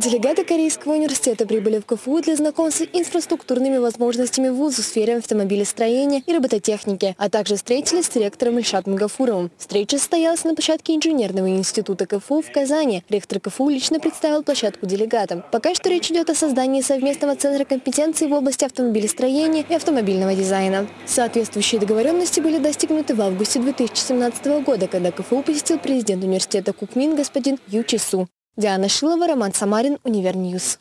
Делегаты Корейского университета прибыли в КФУ для знакомства с инфраструктурными возможностями вуза в сфере автомобилестроения и робототехники, а также встретились с ректором Ильшатом Гафуровым. Встреча состоялась на площадке инженерного института КФУ в Казани. Ректор КФУ лично представил площадку делегатам. Пока что речь идет о создании совместного центра компетенции в области автомобилестроения и автомобильного дизайна. Соответствующие договоренности были достигнуты в августе 2017 года, когда КФУ посетил президент университета Кукмин господин Ю Чису. Диана Шилова, Роман Самарин, Универньюз.